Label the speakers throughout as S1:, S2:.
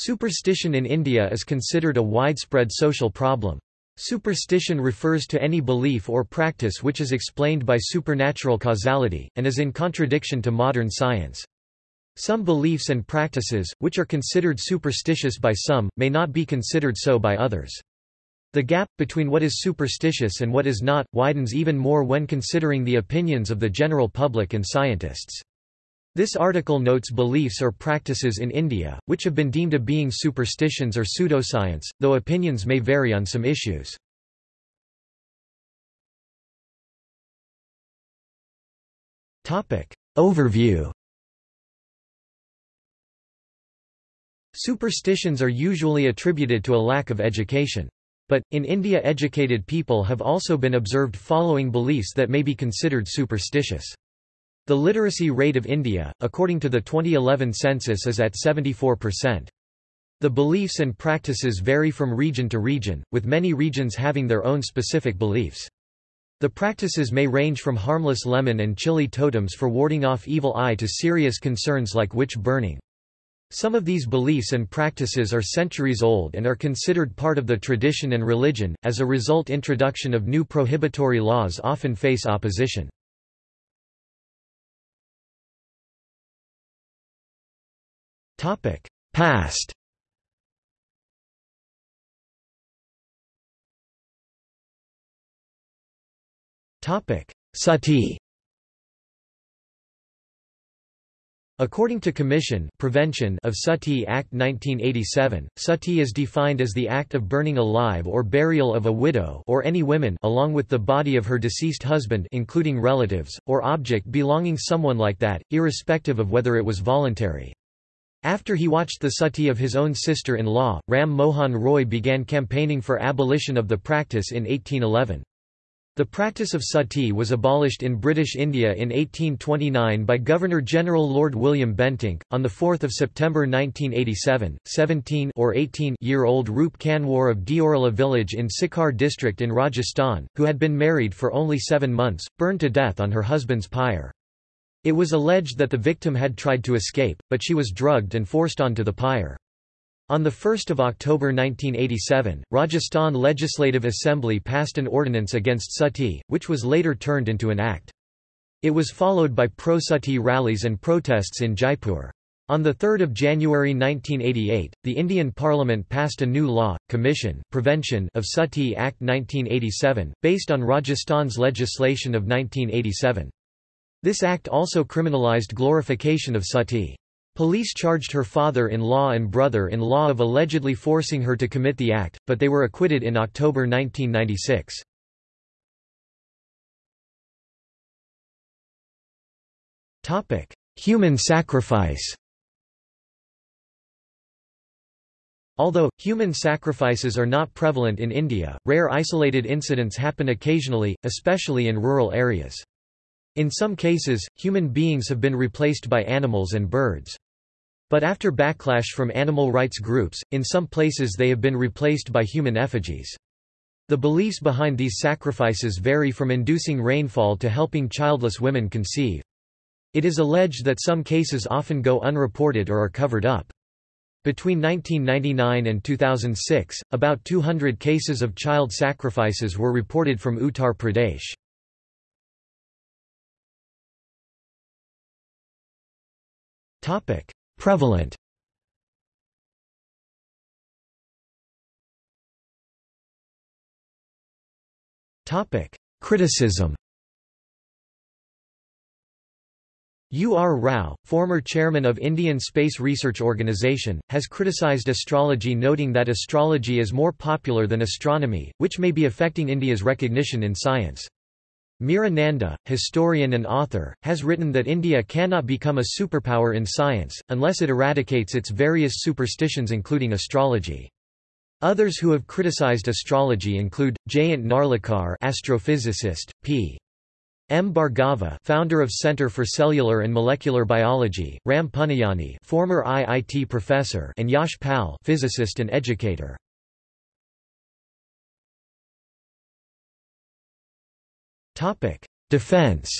S1: Superstition in India is considered a widespread social problem. Superstition refers to any belief or practice which is explained by supernatural causality, and is in contradiction to modern science. Some beliefs and practices, which are considered superstitious by some, may not be considered so by others. The gap, between what is superstitious and what is not, widens even more when considering the opinions of the general public and scientists. This article notes beliefs or practices in India, which have been deemed a being superstitions or pseudoscience, though opinions may vary on some issues. Overview Superstitions are usually attributed to a lack of education. But, in India educated people have also been observed following beliefs that may be considered superstitious. The literacy rate of India, according to the 2011 census is at 74%. The beliefs and practices vary from region to region, with many regions having their own specific beliefs. The practices may range from harmless lemon and chili totems for warding off evil eye to serious concerns like witch burning. Some of these beliefs and practices are centuries old and are considered part of the tradition and religion, as a result introduction of new prohibitory laws often face opposition. Past. Topic. Sati. According to Commission Prevention of Sati Act 1987, sati is defined as the act of burning alive or burial of a widow or any women along with the body of her deceased husband including relatives, or object belonging someone like that, irrespective of whether it was voluntary. After he watched the sati of his own sister-in-law, Ram Mohan Roy began campaigning for abolition of the practice in 1811. The practice of sati was abolished in British India in 1829 by Governor-General Lord William Bentinck. On 4 September 1987, 17 or 18-year-old Roop Kanwar of Deorala village in Sikar district in Rajasthan, who had been married for only seven months, burned to death on her husband's pyre. It was alleged that the victim had tried to escape, but she was drugged and forced onto the pyre. On 1 October 1987, Rajasthan Legislative Assembly passed an ordinance against sati, which was later turned into an act. It was followed by pro-sati rallies and protests in Jaipur. On 3 January 1988, the Indian Parliament passed a new law, Commission Prevention of Sati Act 1987, based on Rajasthan's legislation of 1987. This act also criminalized glorification of sati. Police charged her father-in-law and brother-in-law of allegedly forcing her to commit the act, but they were acquitted in October 1996. Human sacrifice Although, human sacrifices are not prevalent in India, rare isolated incidents happen occasionally, especially in rural areas. In some cases, human beings have been replaced by animals and birds. But after backlash from animal rights groups, in some places they have been replaced by human effigies. The beliefs behind these sacrifices vary from inducing rainfall to helping childless women conceive. It is alleged that some cases often go unreported or are covered up. Between 1999 and 2006, about 200 cases of child sacrifices were reported from Uttar Pradesh. Topic: Prevalent. Topic: Criticism. U. R. Rao, former chairman of Indian Space Research Organisation, has criticized astrology noting that astrology is more popular than astronomy, which may be affecting India's recognition in science. Meera Nanda, historian and author, has written that India cannot become a superpower in science, unless it eradicates its various superstitions including astrology. Others who have criticized astrology include, Jayant Narlikar astrophysicist, P. M. Bhargava founder of Center for Cellular and Molecular Biology, Ram Puniyani former IIT professor and Yash Pal physicist and educator. Defense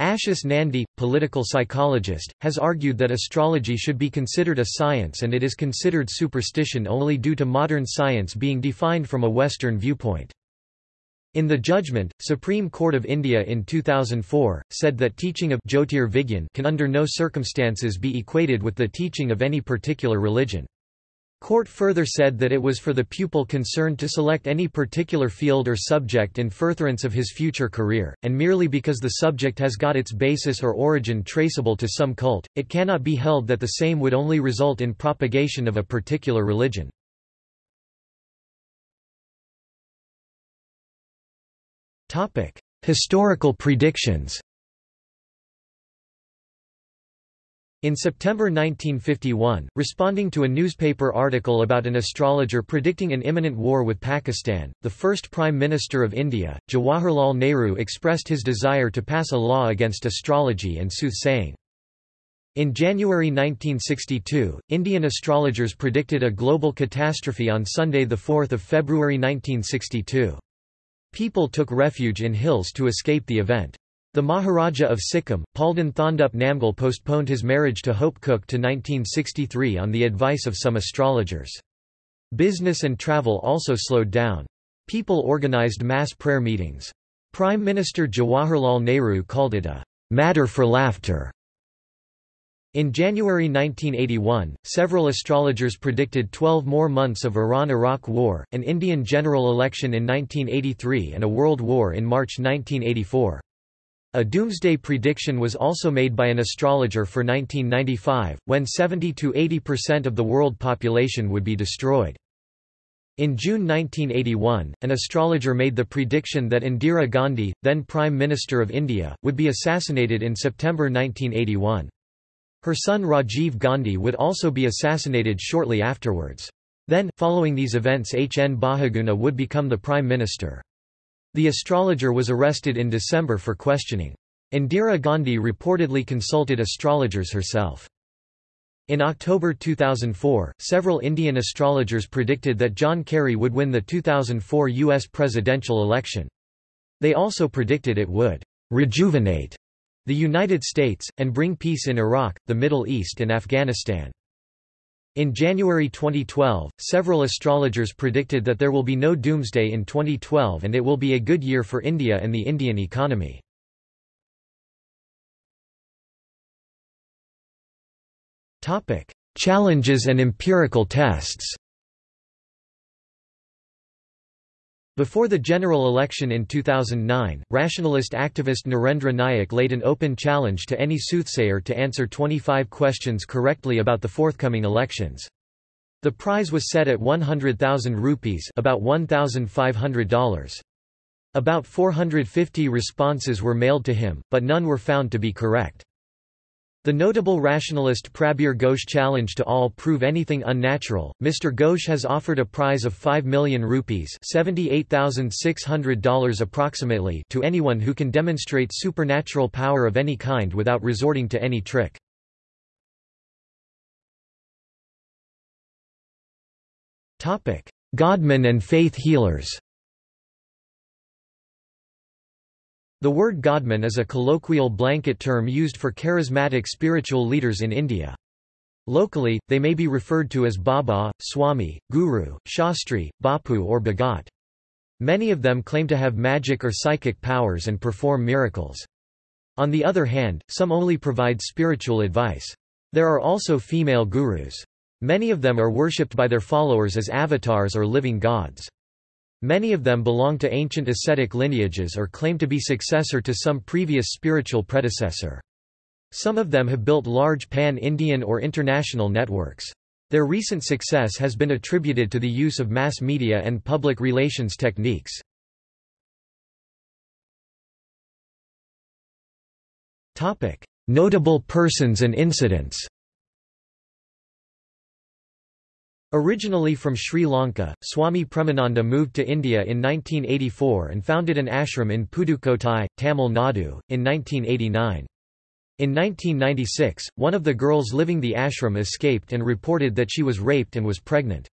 S1: Ashis Nandy, political psychologist, has argued that astrology should be considered a science and it is considered superstition only due to modern science being defined from a Western viewpoint. In the judgment, Supreme Court of India in 2004, said that teaching of Jyotir Vigyan can under no circumstances be equated with the teaching of any particular religion. Court further said that it was for the pupil concerned to select any particular field or subject in furtherance of his future career, and merely because the subject has got its basis or origin traceable to some cult, it cannot be held that the same would only result in propagation of a particular religion. Historical predictions In September 1951, responding to a newspaper article about an astrologer predicting an imminent war with Pakistan, the first Prime Minister of India, Jawaharlal Nehru expressed his desire to pass a law against astrology and soothsaying. In January 1962, Indian astrologers predicted a global catastrophe on Sunday 4 February 1962. People took refuge in hills to escape the event. The Maharaja of Sikkim, Palden Thondup Namgyal postponed his marriage to Hope Cook to 1963 on the advice of some astrologers. Business and travel also slowed down. People organized mass prayer meetings. Prime Minister Jawaharlal Nehru called it a matter for laughter. In January 1981, several astrologers predicted 12 more months of Iran–Iraq war, an Indian general election in 1983 and a world war in March 1984. A doomsday prediction was also made by an astrologer for 1995, when 70–80% of the world population would be destroyed. In June 1981, an astrologer made the prediction that Indira Gandhi, then Prime Minister of India, would be assassinated in September 1981. Her son Rajiv Gandhi would also be assassinated shortly afterwards. Then, following these events H. N. Bahuguna would become the Prime Minister. The astrologer was arrested in December for questioning. Indira Gandhi reportedly consulted astrologers herself. In October 2004, several Indian astrologers predicted that John Kerry would win the 2004 U.S. presidential election. They also predicted it would rejuvenate the United States, and bring peace in Iraq, the Middle East and Afghanistan. In January 2012, several astrologers predicted that there will be no doomsday in 2012 and it will be a good year for India and the Indian economy. Challenges and empirical tests Before the general election in 2009, rationalist activist Narendra Nayak laid an open challenge to any soothsayer to answer 25 questions correctly about the forthcoming elections. The prize was set at 100,000 rupees about $1,500. About 450 responses were mailed to him, but none were found to be correct. The notable rationalist Prabir Ghosh challenge to all prove anything unnatural. Mr. Ghosh has offered a prize of 5 million rupees $78,600 approximately to anyone who can demonstrate supernatural power of any kind without resorting to any trick. Godmen and faith healers The word Godman is a colloquial blanket term used for charismatic spiritual leaders in India. Locally, they may be referred to as Baba, Swami, Guru, Shastri, Bapu or Bhagat. Many of them claim to have magic or psychic powers and perform miracles. On the other hand, some only provide spiritual advice. There are also female gurus. Many of them are worshipped by their followers as avatars or living gods. Many of them belong to ancient ascetic lineages or claim to be successor to some previous spiritual predecessor. Some of them have built large pan-Indian or international networks. Their recent success has been attributed to the use of mass media and public relations techniques. Notable persons and incidents Originally from Sri Lanka, Swami Premananda moved to India in 1984 and founded an ashram in Pudukkottai, Tamil Nadu, in 1989. In 1996, one of the girls living the ashram escaped and reported that she was raped and was pregnant.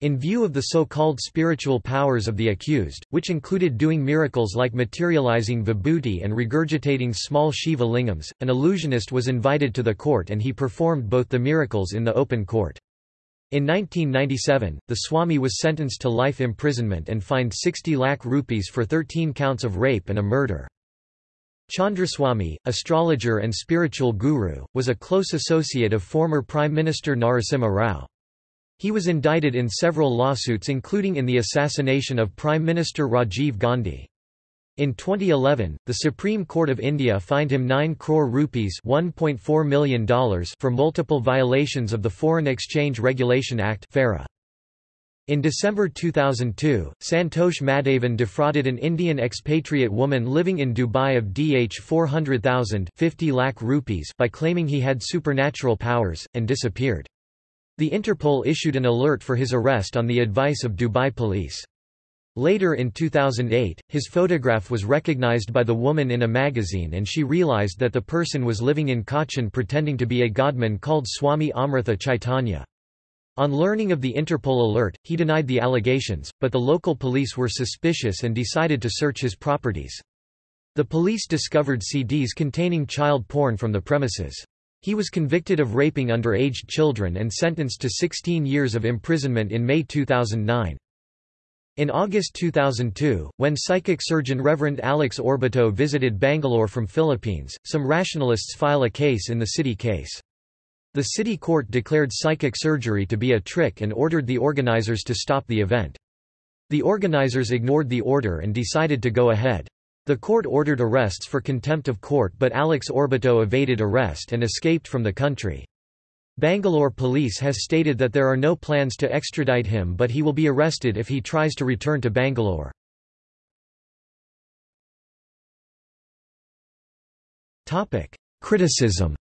S1: In view of the so-called spiritual powers of the accused, which included doing miracles like materializing vibhuti and regurgitating small Shiva lingams, an illusionist was invited to the court and he performed both the miracles in the open court. In 1997, the Swami was sentenced to life imprisonment and fined 60 lakh rupees for 13 counts of rape and a murder. Chandraswami, astrologer and spiritual guru, was a close associate of former Prime Minister Narasimha Rao. He was indicted in several lawsuits including in the assassination of Prime Minister Rajiv Gandhi. In 2011, the Supreme Court of India fined him 9 crore rupees $1.4 million for multiple violations of the Foreign Exchange Regulation Act In December 2002, Santosh Madhavan defrauded an Indian expatriate woman living in Dubai of DH 400,000 lakh rupees by claiming he had supernatural powers, and disappeared. The Interpol issued an alert for his arrest on the advice of Dubai police. Later in 2008, his photograph was recognized by the woman in a magazine and she realized that the person was living in Cochin pretending to be a godman called Swami Amrita Chaitanya. On learning of the Interpol alert, he denied the allegations, but the local police were suspicious and decided to search his properties. The police discovered CDs containing child porn from the premises. He was convicted of raping underage children and sentenced to 16 years of imprisonment in May 2009. In August 2002, when psychic surgeon Reverend Alex Orbito visited Bangalore from Philippines, some rationalists file a case in the city case. The city court declared psychic surgery to be a trick and ordered the organizers to stop the event. The organizers ignored the order and decided to go ahead. The court ordered arrests for contempt of court but Alex Orbito evaded arrest and escaped from the country. Bangalore police has stated that there are no plans to extradite him but he will be arrested if he tries to return to Bangalore. Criticism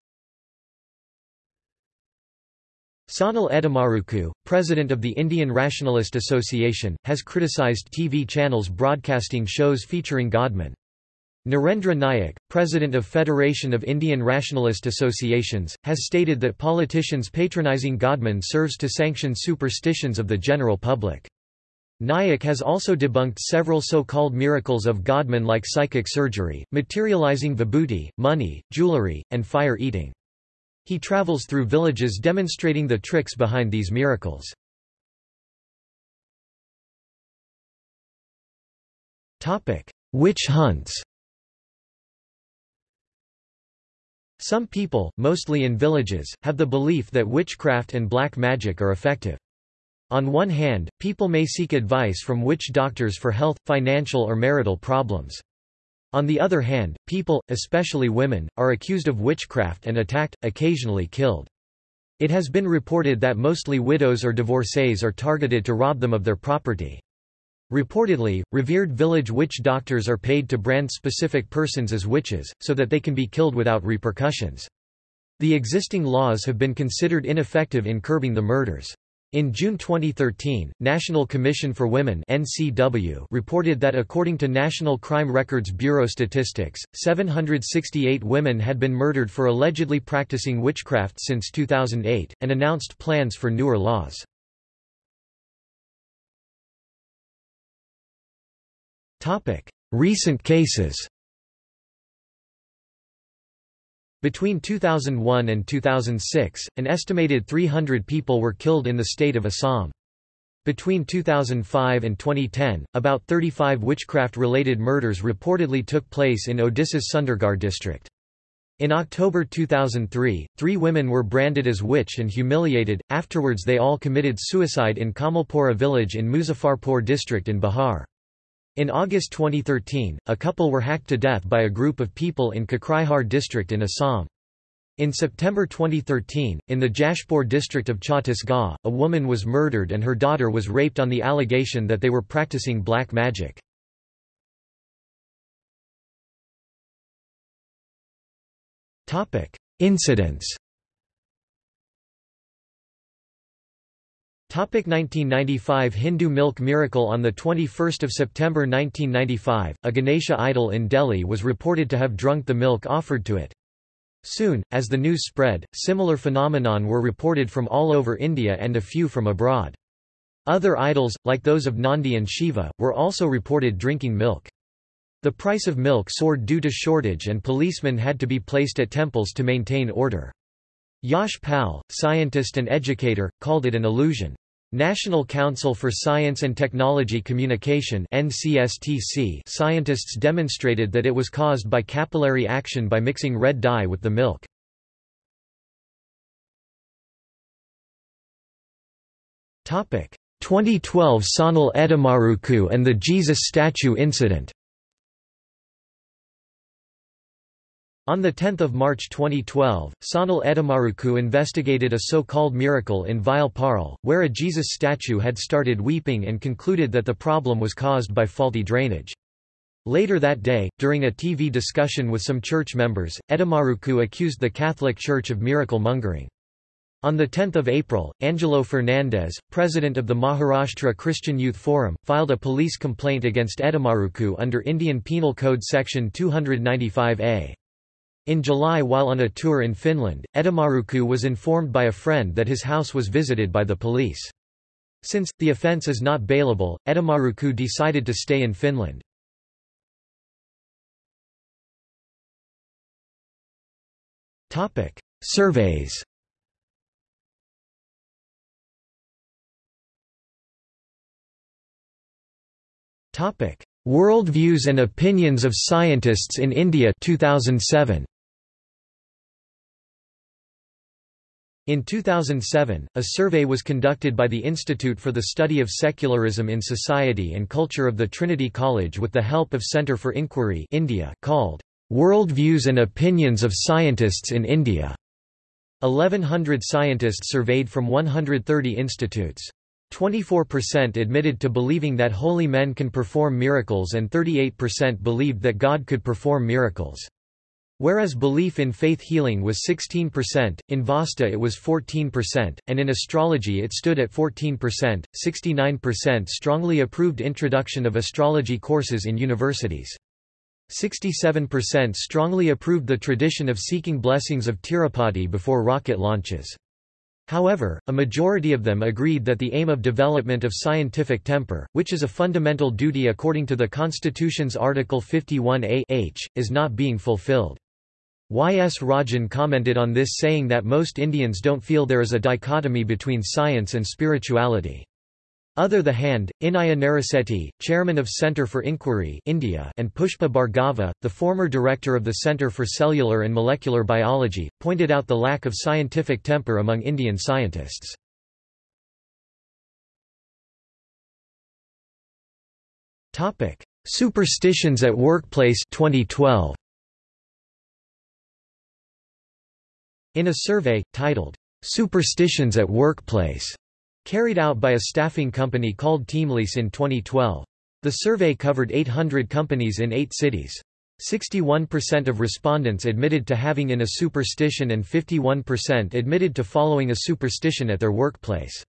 S1: Sanal Edamaruku, president of the Indian Rationalist Association, has criticized TV channels broadcasting shows featuring Godmen. Narendra Nayak, president of Federation of Indian Rationalist Associations, has stated that politicians patronizing Godman serves to sanction superstitions of the general public. Nayak has also debunked several so-called miracles of Godman like psychic surgery, materializing vibhuti, money, jewelry, and fire eating. He travels through villages demonstrating the tricks behind these miracles. Witch hunts Some people, mostly in villages, have the belief that witchcraft and black magic are effective. On one hand, people may seek advice from witch doctors for health, financial or marital problems. On the other hand, people, especially women, are accused of witchcraft and attacked, occasionally killed. It has been reported that mostly widows or divorcees are targeted to rob them of their property. Reportedly, revered village witch doctors are paid to brand specific persons as witches, so that they can be killed without repercussions. The existing laws have been considered ineffective in curbing the murders. In June 2013, National Commission for Women (NCW) reported that according to National Crime Records Bureau statistics, 768 women had been murdered for allegedly practicing witchcraft since 2008 and announced plans for newer laws. Topic: Recent cases. Between 2001 and 2006, an estimated 300 people were killed in the state of Assam. Between 2005 and 2010, about 35 witchcraft-related murders reportedly took place in Odisha's Sundargarh district. In October 2003, three women were branded as witch and humiliated, afterwards they all committed suicide in Kamalpura village in Muzaffarpur district in Bihar. In August 2013, a couple were hacked to death by a group of people in Kokrajhar district in Assam. In September 2013, in the Jashpur district of Chhattisgarh, a woman was murdered and her daughter was raped on the allegation that they were practicing black magic. Incidents 1995 Hindu milk miracle On 21 September 1995, a Ganesha idol in Delhi was reported to have drunk the milk offered to it. Soon, as the news spread, similar phenomenon were reported from all over India and a few from abroad. Other idols, like those of Nandi and Shiva, were also reported drinking milk. The price of milk soared due to shortage and policemen had to be placed at temples to maintain order. Yash Pal, scientist and educator, called it an illusion. National Council for Science and Technology Communication NCSTC scientists demonstrated that it was caused by capillary action by mixing red dye with the milk. Topic: 2012 Sanal Edamaruku and the Jesus statue incident. On 10 March 2012, Sanal Edamaruku investigated a so-called miracle in Vile where a Jesus statue had started weeping and concluded that the problem was caused by faulty drainage. Later that day, during a TV discussion with some church members, Edamaruku accused the Catholic Church of miracle mongering. On 10 April, Angelo Fernandez, president of the Maharashtra Christian Youth Forum, filed a police complaint against Edamaruku under Indian Penal Code Section 295A. In July while on a tour in Finland, Edamaruku was informed by a friend that his house was visited by the police. Since, the offence is not bailable, Edamaruku decided to stay in Finland. Surveys Worldviews and Opinions of Scientists in India 2007. In 2007, a survey was conducted by the Institute for the Study of Secularism in Society and Culture of the Trinity College with the help of Centre for Inquiry India called Worldviews and Opinions of Scientists in India. 1100 scientists surveyed from 130 institutes. 24% admitted to believing that holy men can perform miracles and 38% believed that God could perform miracles. Whereas belief in faith healing was 16%, in Vastu it was 14%, and in astrology it stood at 14%, 69% strongly approved introduction of astrology courses in universities. 67% strongly approved the tradition of seeking blessings of Tirupati before rocket launches. However, a majority of them agreed that the aim of development of scientific temper, which is a fundamental duty according to the Constitution's Article 51a h, is not being fulfilled. Y. S. Rajan commented on this saying that most Indians don't feel there is a dichotomy between science and spirituality. Other the hand, Innaiah Narisetty, chairman of Centre for Inquiry India and Pushpa Bhargava, the former director of the Centre for Cellular and Molecular Biology, pointed out the lack of scientific temper among Indian scientists. Superstitions at Workplace 2012. In a survey, titled, "'Superstitions at Workplace' Carried out by a staffing company called Teamlease in 2012. The survey covered 800 companies in eight cities. 61% of respondents admitted to having in a superstition and 51% admitted to following a superstition at their workplace.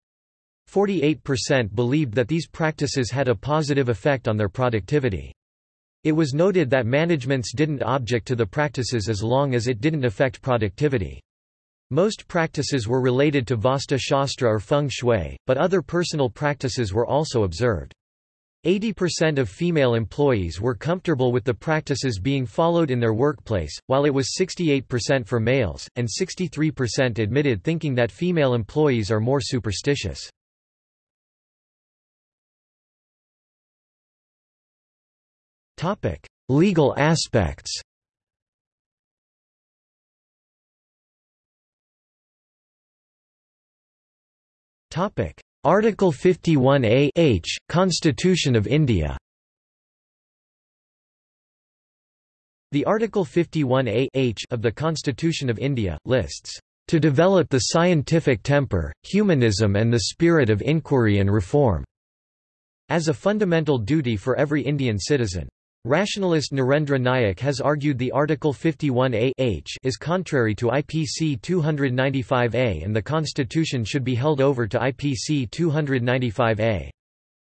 S1: 48% believed that these practices had a positive effect on their productivity. It was noted that managements didn't object to the practices as long as it didn't affect productivity. Most practices were related to Vastu Shastra or Feng Shui, but other personal practices were also observed. 80% of female employees were comfortable with the practices being followed in their workplace, while it was 68% for males, and 63% admitted thinking that female employees are more superstitious. Legal aspects Topic: Article 51A H, Constitution of India. The Article 51A H of the Constitution of India lists to develop the scientific temper, humanism and the spirit of inquiry and reform as a fundamental duty for every Indian citizen. Rationalist Narendra Nayak has argued the Article 51a h is contrary to IPC 295a and the Constitution should be held over to IPC 295a.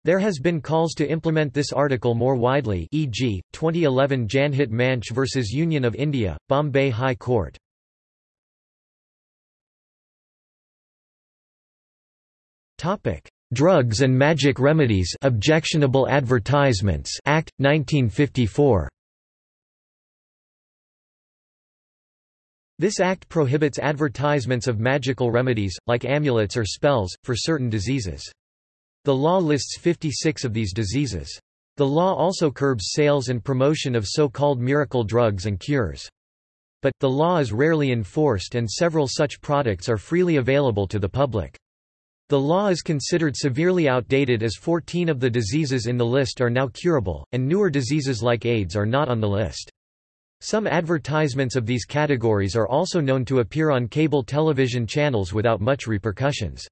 S1: There has been calls to implement this article more widely e.g., 2011 Janhit Manch v. Union of India, Bombay High Court. Drugs and Magic Remedies Objectionable Advertisements Act 1954 This act prohibits advertisements of magical remedies, like amulets or spells, for certain diseases. The law lists 56 of these diseases. The law also curbs sales and promotion of so-called miracle drugs and cures. But, the law is rarely enforced and several such products are freely available to the public. The law is considered severely outdated as 14 of the diseases in the list are now curable, and newer diseases like AIDS are not on the list. Some advertisements of these categories are also known to appear on cable television channels without much repercussions.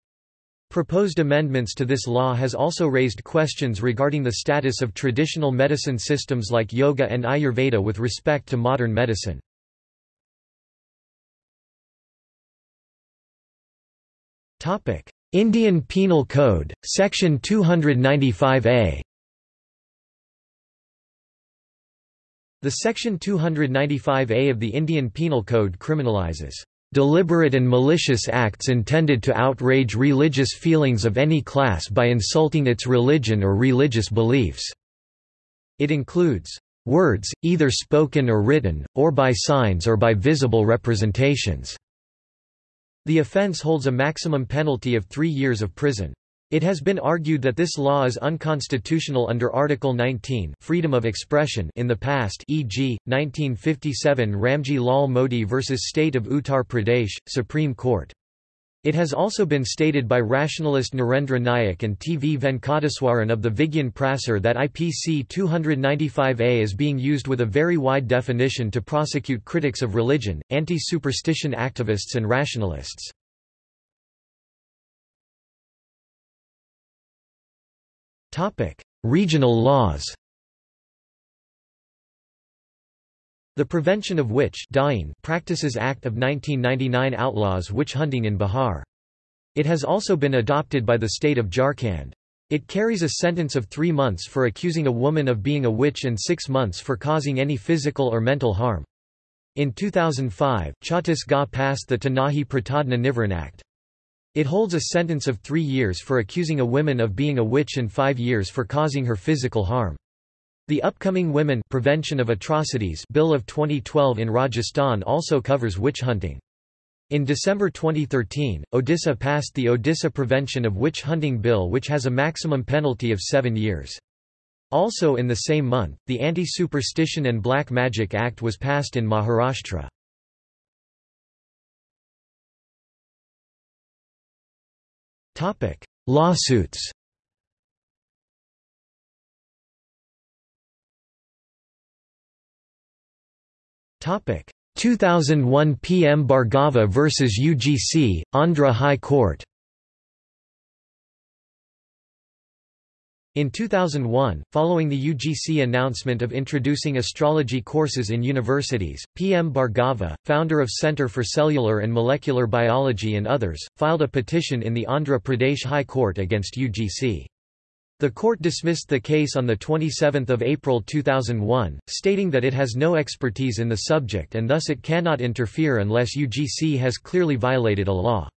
S1: Proposed amendments to this law has also raised questions regarding the status of traditional medicine systems like yoga and Ayurveda with respect to modern medicine. Indian Penal Code, Section 295A The Section 295A of the Indian Penal Code criminalizes deliberate and malicious acts intended to outrage religious feelings of any class by insulting its religion or religious beliefs." It includes, "...words, either spoken or written, or by signs or by visible representations." The offence holds a maximum penalty of three years of prison. It has been argued that this law is unconstitutional under Article 19 freedom of expression in the past e.g., 1957 Ramji Lal Modi v. State of Uttar Pradesh, Supreme Court. It has also been stated by rationalist Narendra Nayak and T. V. Venkateswaran of the Vigyan Prasar that IPC 295A is being used with a very wide definition to prosecute critics of religion, anti-superstition activists and rationalists. Regional laws. The Prevention of Witch Practices Act of 1999 outlaws witch hunting in Bihar. It has also been adopted by the state of Jharkhand. It carries a sentence of three months for accusing a woman of being a witch and six months for causing any physical or mental harm. In 2005, Chhattisgarh passed the Tanahi Pratadna Nivaran Act. It holds a sentence of three years for accusing a woman of being a witch and five years for causing her physical harm. The upcoming Women Prevention of Atrocities Bill of 2012 in Rajasthan also covers witch hunting. In December 2013, Odisha passed the Odisha Prevention of Witch Hunting Bill which has a maximum penalty of seven years. Also in the same month, the Anti-Superstition and Black Magic Act was passed in Maharashtra. Lawsuits. Topic: 2001 PM Bhargava versus UGC, Andhra High Court. In 2001, following the UGC announcement of introducing astrology courses in universities, P.M. Bhargava, founder of Center for Cellular and Molecular Biology and others, filed a petition in the Andhra Pradesh High Court against UGC. The court dismissed the case on 27 April 2001, stating that it has no expertise in the subject and thus it cannot interfere unless UGC has clearly violated a law.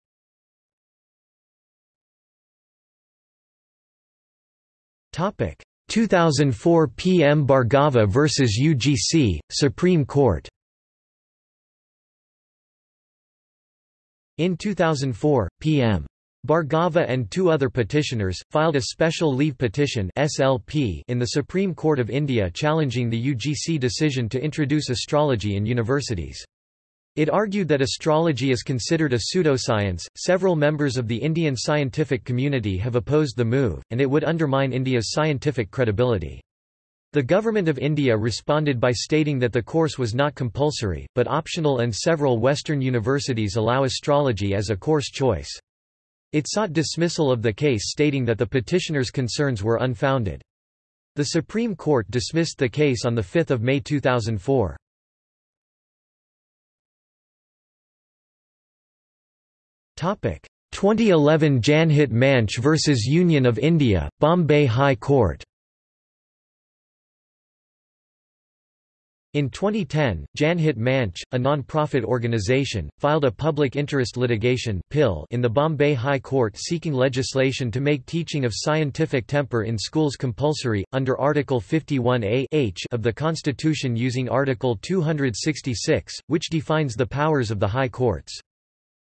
S1: Topic 2004 PM Bhargava vs UGC, Supreme Court In 2004, PM. Bhargava and two other petitioners, filed a special leave petition SLP in the Supreme Court of India challenging the UGC decision to introduce astrology in universities. It argued that astrology is considered a pseudoscience. Several members of the Indian scientific community have opposed the move, and it would undermine India's scientific credibility. The Government of India responded by stating that the course was not compulsory, but optional and several Western universities allow astrology as a course choice. It sought dismissal of the case stating that the petitioners' concerns were unfounded. The Supreme Court dismissed the case on 5 May 2004. Topic 2011 Janhit Manch vs Union of India, Bombay High Court In 2010, Janhit Manch, a non-profit organization, filed a public interest litigation in the Bombay High Court seeking legislation to make teaching of scientific temper in schools compulsory, under Article 51a h of the Constitution using Article 266, which defines the powers of the High Courts.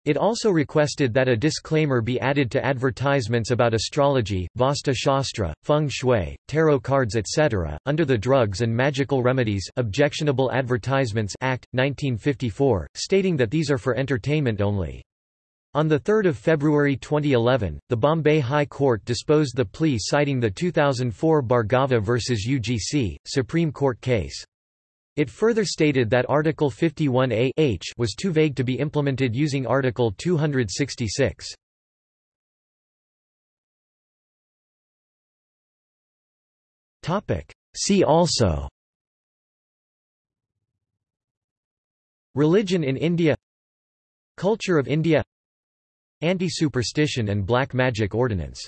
S1: It also requested that a disclaimer be added to advertisements about astrology, Vastu Shastra, feng shui, tarot cards etc., under the Drugs and Magical Remedies Objectionable Advertisements Act, 1954, stating that these are for entertainment only. On 3 February 2011, the Bombay High Court disposed the plea citing the 2004 Bhargava v UGC, Supreme Court case. It further stated that Article 51a h was too vague to be implemented using Article 266. See also Religion in India Culture of India Anti-superstition and black magic ordinance